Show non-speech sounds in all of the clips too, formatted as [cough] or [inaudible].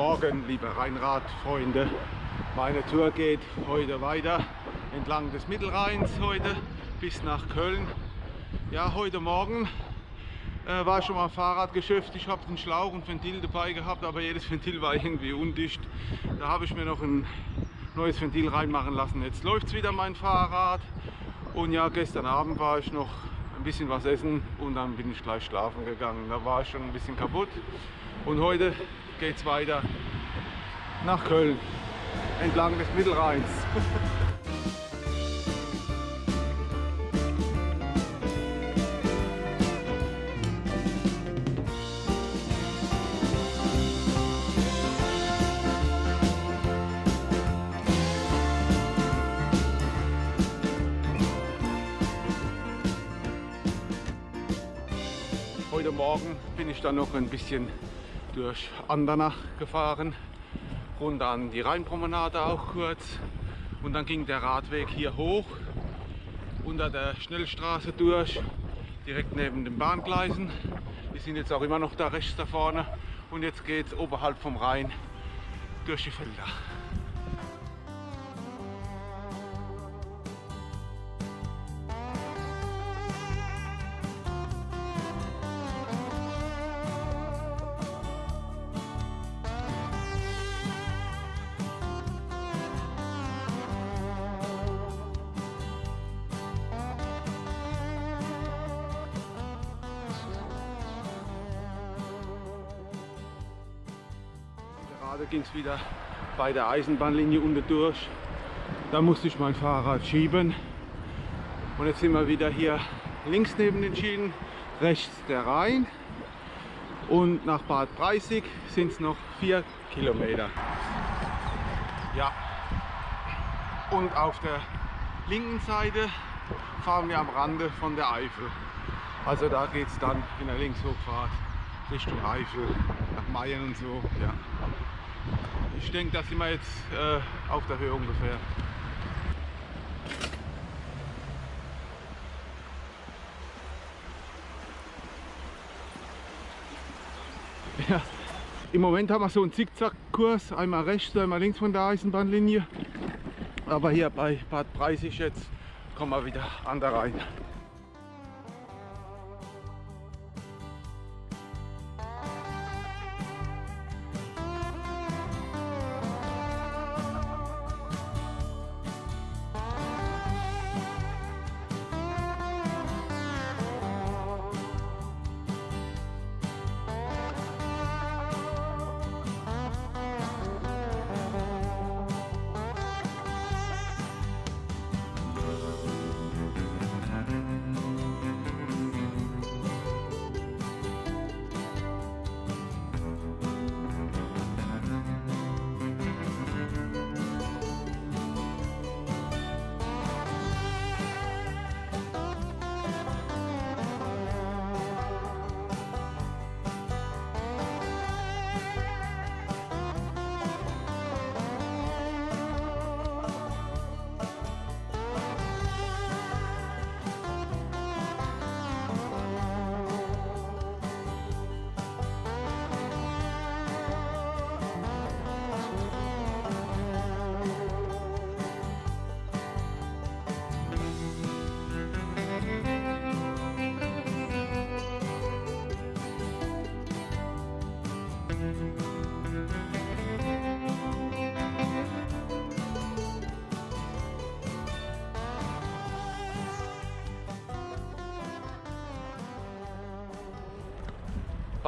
Morgen, liebe Rheinrad-Freunde. Meine Tour geht heute weiter entlang des Mittelrheins heute bis nach Köln. Ja, heute Morgen äh, war schon mal Fahrradgeschäft. Ich habe einen Schlauch und Ventil dabei gehabt, aber jedes [laughs] Ventil war irgendwie undicht. Da habe ich mir noch ein neues Ventil reinmachen lassen. Jetzt läuft es wieder mein Fahrrad. Und ja, gestern Abend war ich noch ein bisschen was essen und dann bin ich gleich schlafen gegangen. Da war ich schon ein bisschen kaputt. Und heute geht es weiter nach Köln, entlang des Mittelrheins. Heute Morgen bin ich dann noch ein bisschen durch Andernach gefahren, runter an die Rheinpromenade auch kurz und dann ging der Radweg hier hoch unter der Schnellstraße durch, direkt neben den Bahngleisen. Wir sind jetzt auch immer noch da rechts da vorne und jetzt geht es oberhalb vom Rhein durch die Felder. Wieder bei der Eisenbahnlinie unten durch. Da musste ich mein Fahrrad schieben. Und jetzt sind wir wieder hier links neben den Schienen, rechts der Rhein. Und nach Bad Breisig sind es noch vier Kilometer. Ja. Und auf der linken Seite fahren wir am Rande von der Eifel. Also da geht es dann in der Linkshochfahrt Richtung Eifel, nach Mayen und so. Ja. Ich denke, da sind wir jetzt äh, auf der Höhe ungefähr. [laughs] Ja. Im Moment haben wir so einen Zickzackkurs, einmal rechts, einmal links von der Eisenbahnlinie. Aber hier bei Bad Breisig jetzt kommen wir wieder an der Rhein.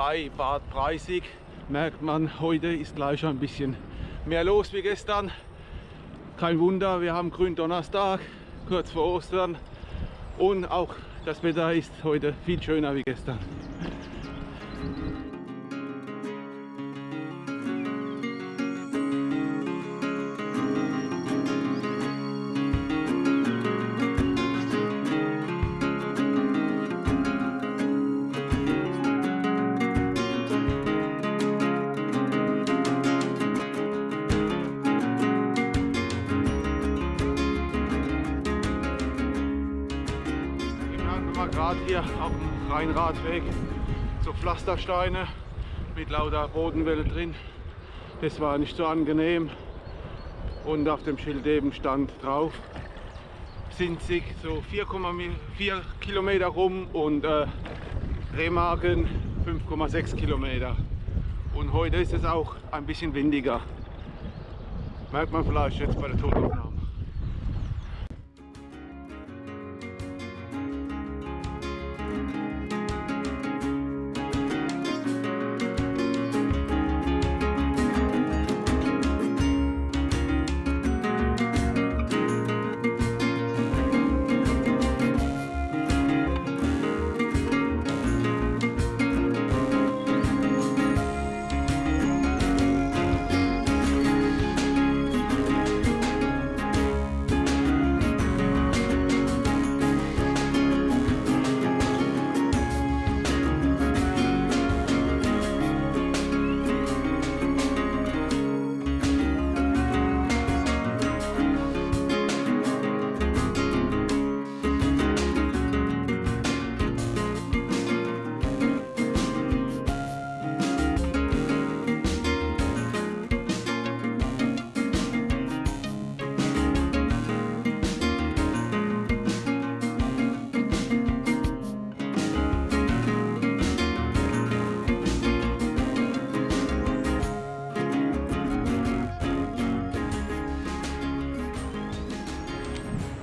Bei Bad Breisig merkt man, heute ist gleich ein bisschen mehr los wie gestern. Kein Wunder, wir haben Gründonnerstag, kurz vor Ostern und auch das Wetter ist heute viel schöner wie gestern. Rheinradweg so Pflastersteine mit lauter Bodenwelle drin. Das war nicht so angenehm. Und auf dem Schild eben stand drauf, sind sich so 4,4 Kilometer rum und äh, Remagen 5,6 Kilometer. Und heute ist es auch ein bisschen windiger. Merkt man vielleicht jetzt bei der Tonaufnahme.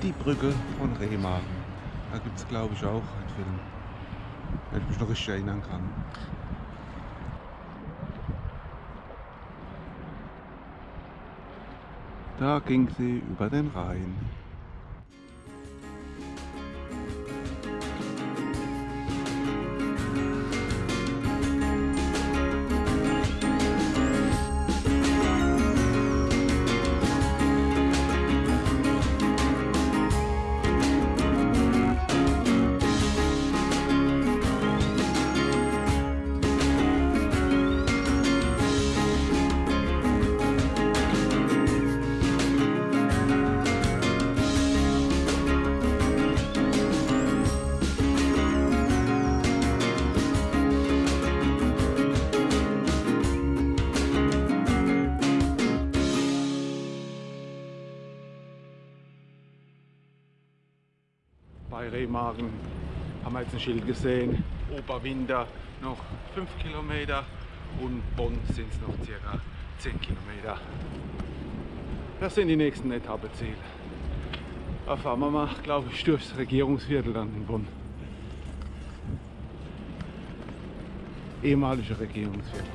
Die Brücke von Remagen. Da gibt es glaube ich auch einen Film. Wenn ich mich noch richtig erinnern kann. Da ging sie über den Rhein. Haben wir jetzt ein Schild gesehen. Oberwinter noch 5 Kilometer und Bonn sind es noch circa 10 Kilometer. Das sind die nächsten Etappeziele. Da fahren wir mal, glaube ich, durchs Regierungsviertel dann in Bonn. Ehemalige Regierungsviertel.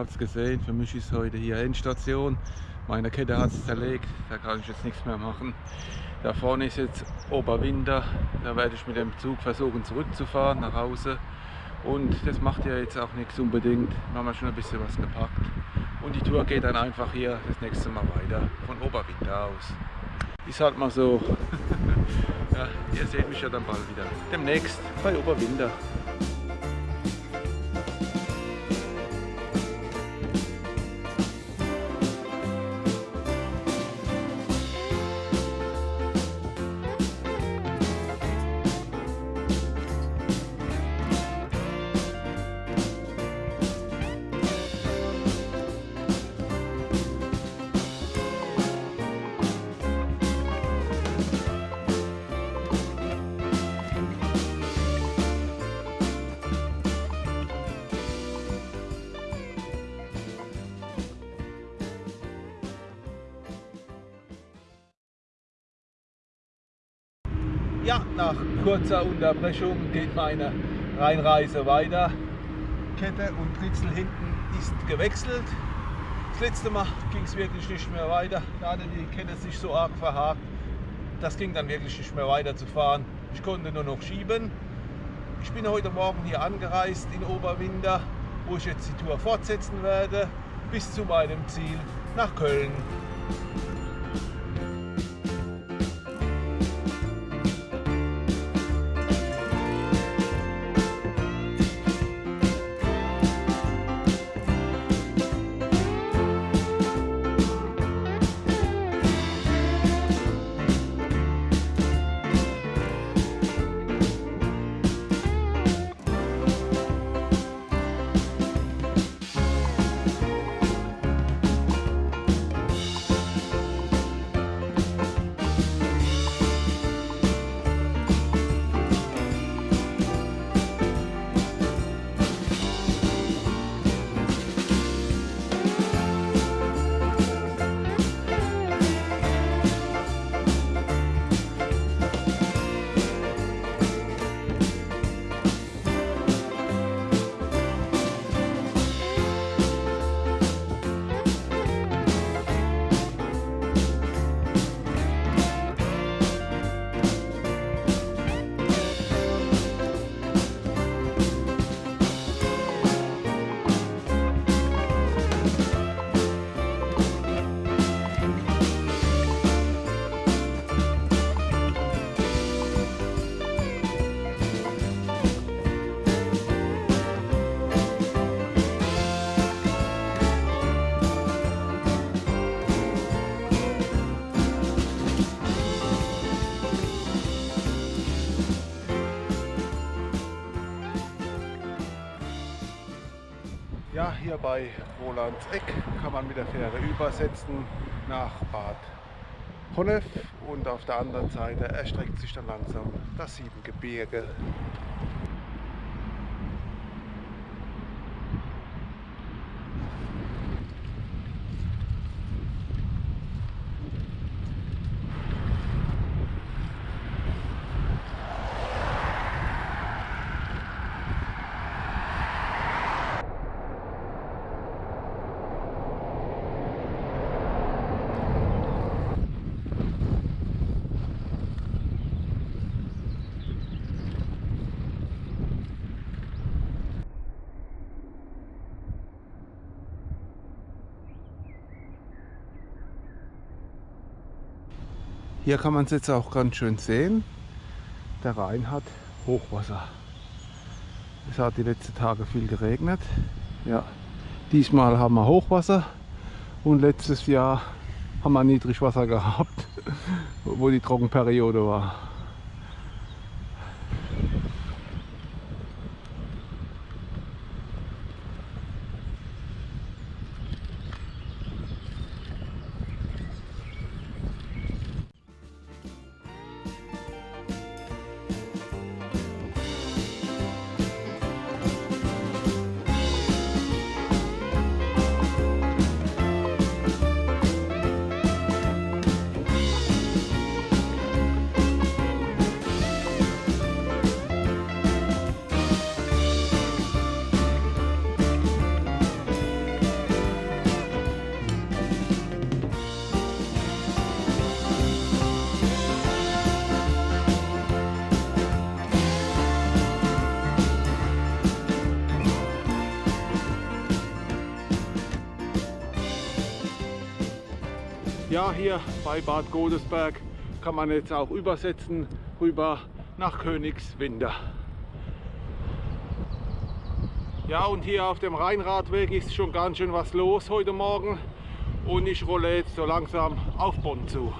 Habt es gesehen, für mich ist heute hier Endstation. Meine Kette hat es zerlegt, da kann ich jetzt nichts mehr machen. Da vorne ist jetzt Oberwinter, da werde ich mit dem Zug versuchen zurückzufahren nach Hause. Und das macht ja jetzt auch nichts unbedingt, wir haben ja schon ein bisschen was gepackt. Und die Tour geht dann einfach hier das nächste Mal weiter, von Oberwinter aus. Ist halt mal so. [laughs] ja, ihr seht mich ja dann bald wieder. Demnächst bei Oberwinter. Unterbrechung geht meine Rheinreise weiter. Kette und Ritzel hinten ist gewechselt. Das letzte Mal ging es wirklich nicht mehr weiter. Da hatte die Kette sich so arg verhakt, das ging dann wirklich nicht mehr weiterzufahren. Ich konnte nur noch schieben. Ich bin heute Morgen hier angereist in Oberwinter, wo ich jetzt die Tour fortsetzen werde, bis zu meinem Ziel nach Köln. Hier bei Rolands Eck kann man mit der Fähre übersetzen nach Bad Honnef und auf der anderen Seite erstreckt sich dann langsam das Siebengebirge. Hier kann man es jetzt auch ganz schön sehen. Der Rhein hat Hochwasser. Es hat die letzten Tage viel geregnet. Ja, diesmal haben wir Hochwasser und letztes Jahr haben wir Niedrigwasser gehabt, [laughs] wo die Trockenperiode war. Hier bei Bad Godesberg kann man jetzt auch übersetzen rüber nach Königswinter. Ja, und hier auf dem Rheinradweg ist schon ganz schön was los heute Morgen und ich rolle jetzt so langsam auf Bonn zu.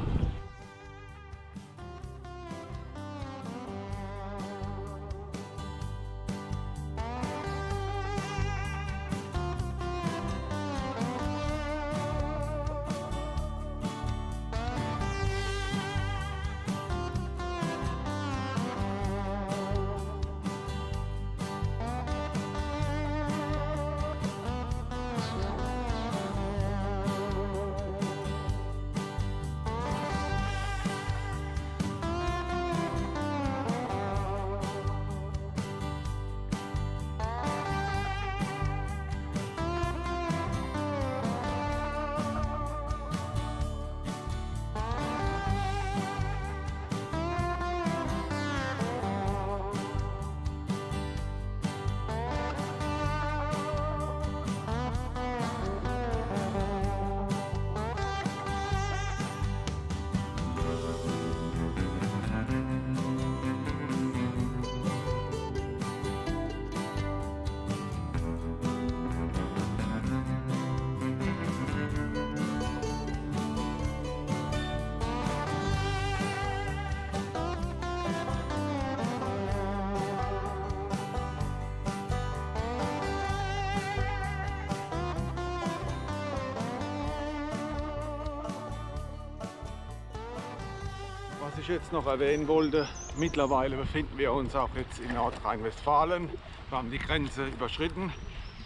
Jetzt noch erwähnen wollte, mittlerweile befinden wir uns auch jetzt in Nordrhein-Westfalen. Wir haben die Grenze überschritten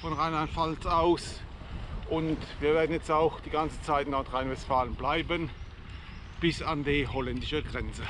von Rheinland-Pfalz aus und wir werden jetzt auch die ganze Zeit in Nordrhein-Westfalen bleiben bis an die holländische Grenze.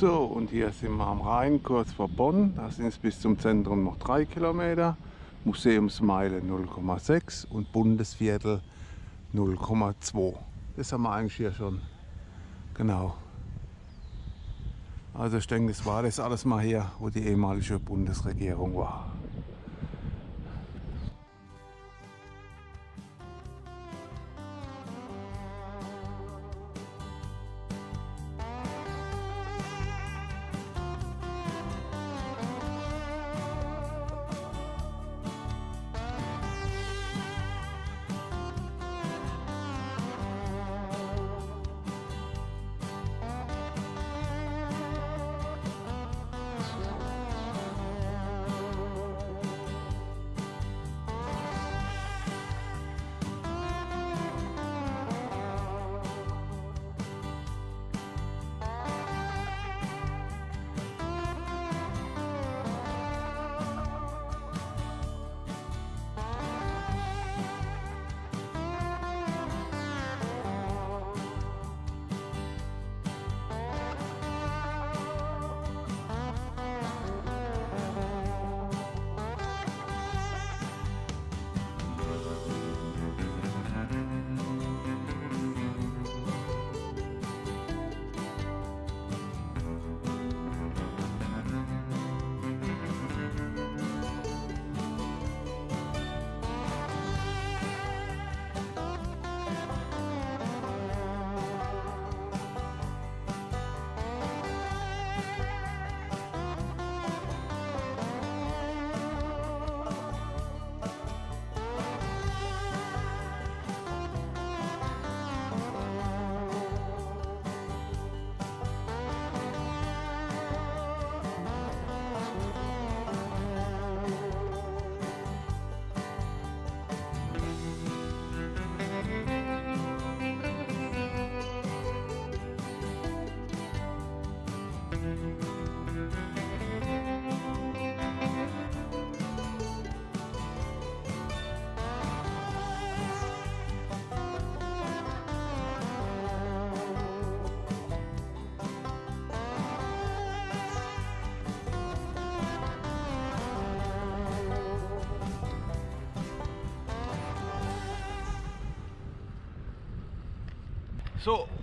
So, und hier sind wir am Rhein, kurz vor Bonn. Da sind es bis zum Zentrum noch drei Kilometer. Museumsmeile 0,6 und Bundesviertel 0,2. Das haben wir eigentlich hier schon. Genau. Also ich denke, das war das alles mal hier, wo die ehemalige Bundesregierung war.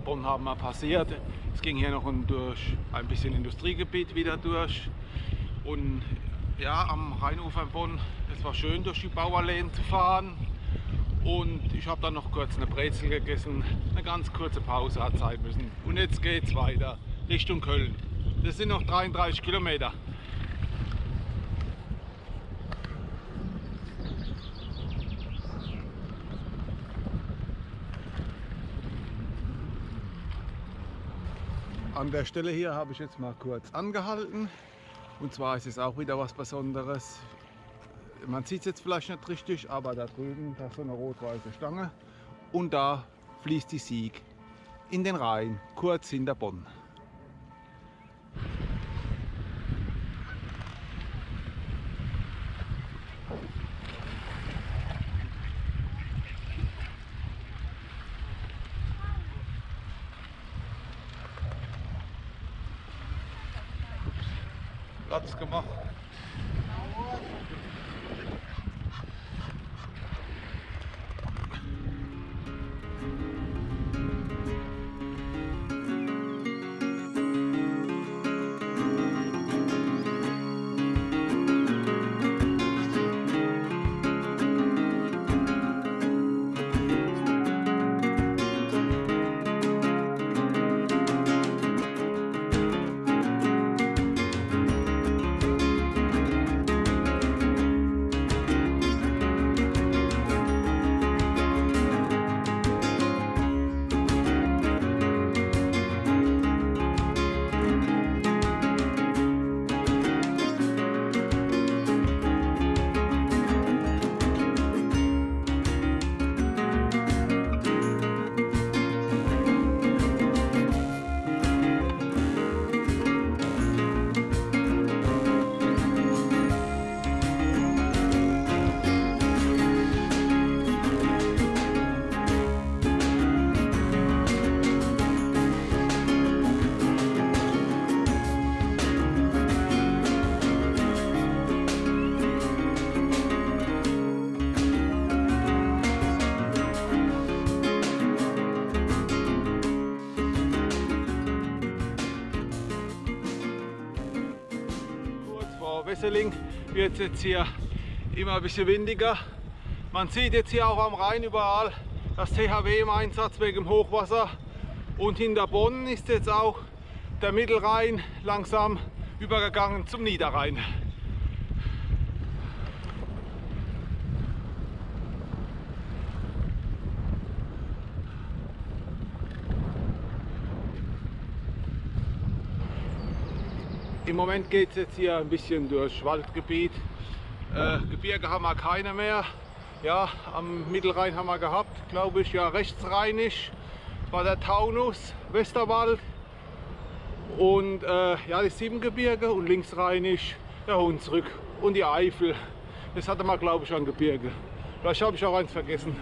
Bonn haben wir passiert. Es ging hier noch durch ein bisschen Industriegebiet wieder durch. Und ja, am Rheinufer in Bonn, es war schön durch die Bauerlehen zu fahren. Und ich habe dann noch kurz eine Brezel gegessen, eine ganz kurze Pause hat sein müssen. Und jetzt geht es weiter Richtung Köln. Das sind noch 33 Kilometer. An der Stelle hier habe ich jetzt mal kurz angehalten. Und zwar ist es auch wieder was Besonderes. Man sieht es jetzt vielleicht nicht richtig, aber da drüben, da ist so eine rot-weiße Stange. Und da fließt die Sieg in den Rhein, kurz hinter Bonn. Gemacht. Durchschwesseling wird es jetzt hier immer ein bisschen windiger. Man sieht jetzt hier auch am Rhein überall das THW im Einsatz wegen dem Hochwasser. Und hinter Bonn ist jetzt auch der Mittelrhein langsam übergegangen zum Niederrhein. Im Moment geht es jetzt hier ein bisschen durch Waldgebiet. Äh, Gebirge haben wir keine mehr. Ja, am Mittelrhein haben wir gehabt, glaube ich, ja rechtsrheinisch war der Taunus, Westerwald und äh, ja, die Siebengebirge und linksrheinisch der Hunsrück und die Eifel. Das hatte man, glaube ich, an Gebirge. Vielleicht habe ich auch eins vergessen.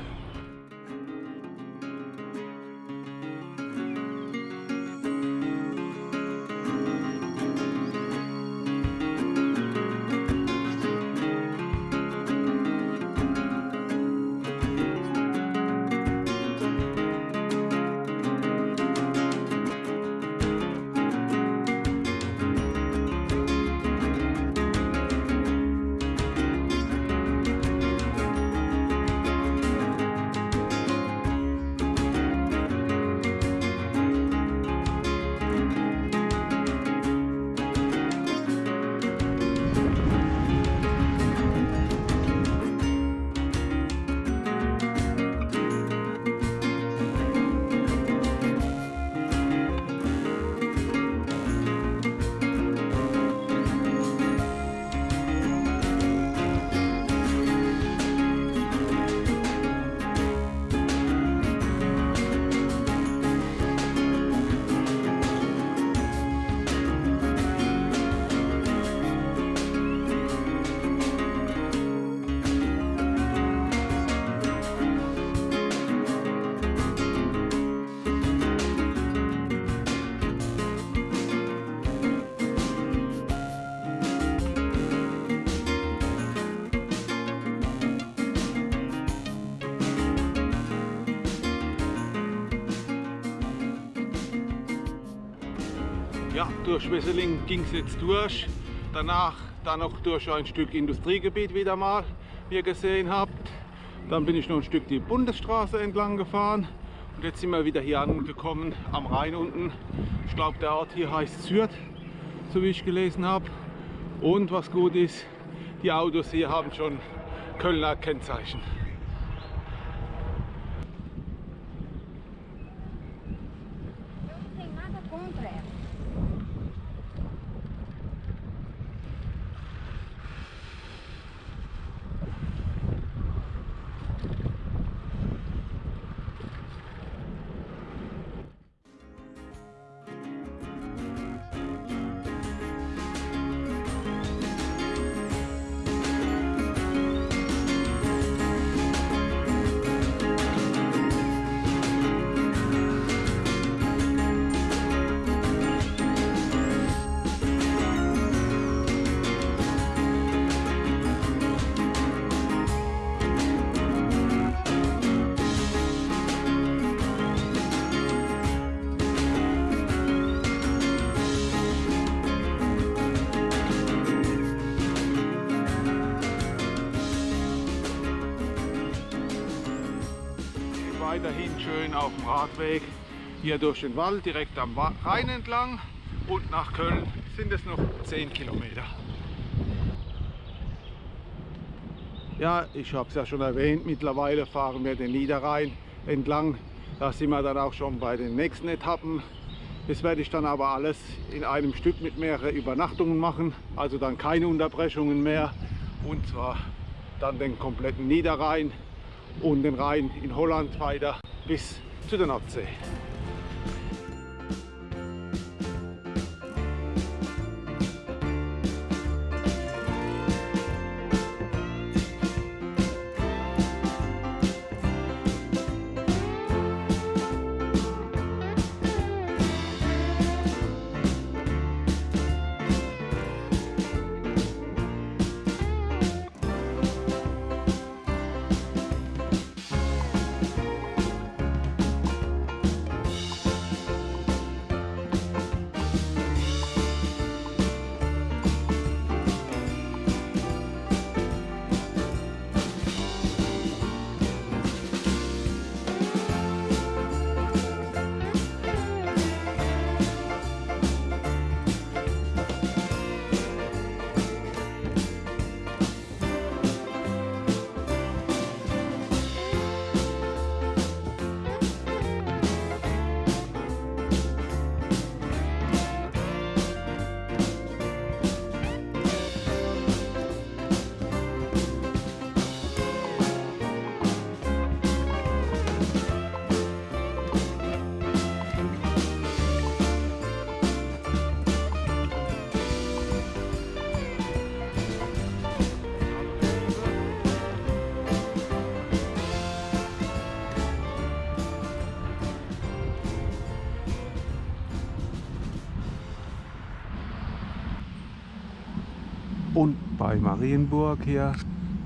Durch Wesseling ging es jetzt durch. Danach dann noch durch ein Stück Industriegebiet wieder mal, wie ihr gesehen habt. Dann bin ich noch ein Stück die Bundesstraße entlang gefahren. Und jetzt sind wir wieder hier angekommen am Rhein unten. Ich glaube, der Ort hier heißt Sürth, so wie ich gelesen habe. Und was gut ist, die Autos hier haben schon Kölner Kennzeichen. Auf dem Radweg hier durch den Wald direkt am Rhein entlang und nach Köln sind es noch 10 Kilometer. Ja, ich habe es ja schon erwähnt, mittlerweile fahren wir den Niederrhein entlang. Da sind wir dann auch schon bei den nächsten Etappen. Das werde ich dann aber alles in einem Stück mit mehreren Übernachtungen machen, also dann keine Unterbrechungen mehr. Und zwar dann den kompletten Niederrhein und den Rhein in Holland weiter bis zu der Nordsee. Bei Marienburg hier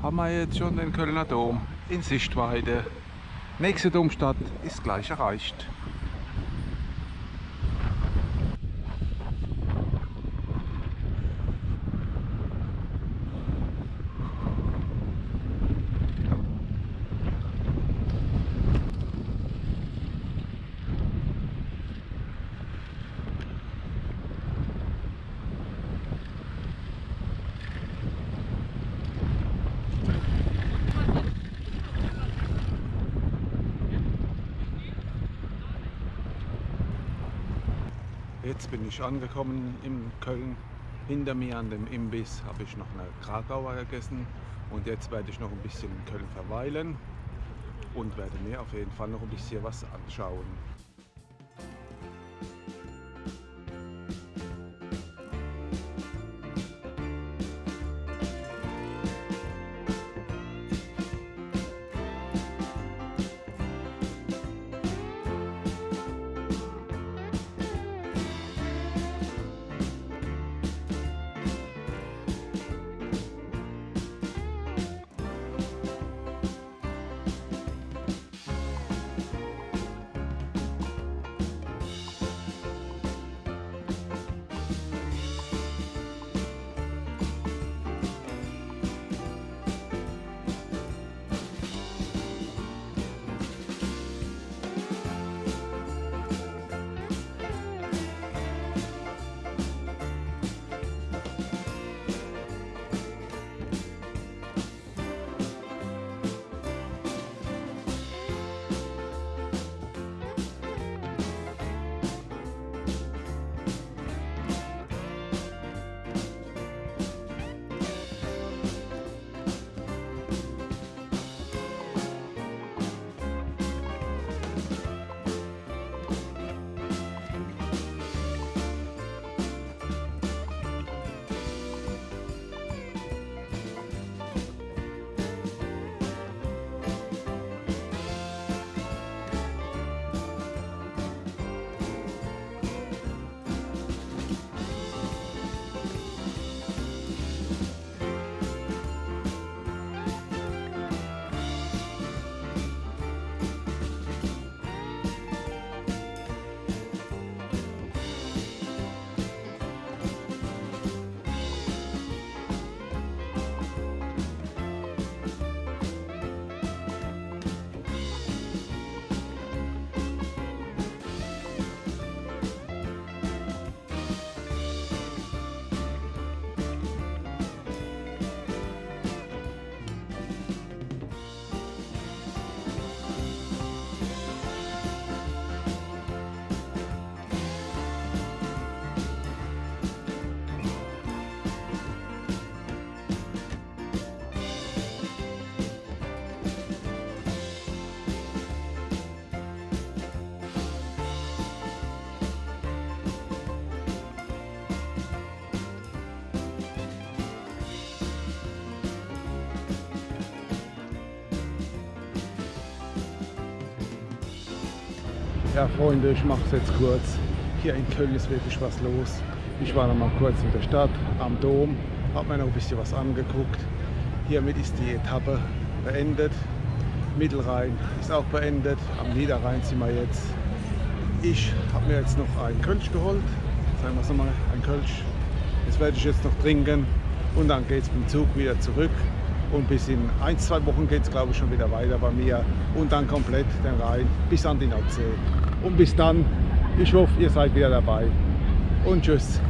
haben wir jetzt schon den Kölner Dom in Sichtweite. Nächste Domstadt ist gleich erreicht. Jetzt bin ich angekommen in Köln. Hinter mir an dem Imbiss habe ich noch eine Krakauer gegessen und jetzt werde ich noch ein bisschen in Köln verweilen und werde mir auf jeden Fall noch ein bisschen was anschauen. Ja, Freunde, ich mache es jetzt kurz. Hier in Köln ist wirklich was los. Ich war noch mal kurz in der Stadt, am Dom, habe mir noch ein bisschen was angeguckt. Hiermit ist die Etappe beendet. Mittelrhein ist auch beendet. Am Niederrhein sind wir jetzt. Ich habe mir jetzt noch ein Kölsch geholt. Sagen wir es nochmal, ein Kölsch. Das werde ich jetzt noch trinken und dann geht es mit dem Zug wieder zurück. Und bis in ein, zwei Wochen geht es glaube ich schon wieder weiter bei mir und dann komplett den Rhein bis an die Nordsee. Und bis dann, ich hoffe, ihr seid wieder dabei. Und tschüss.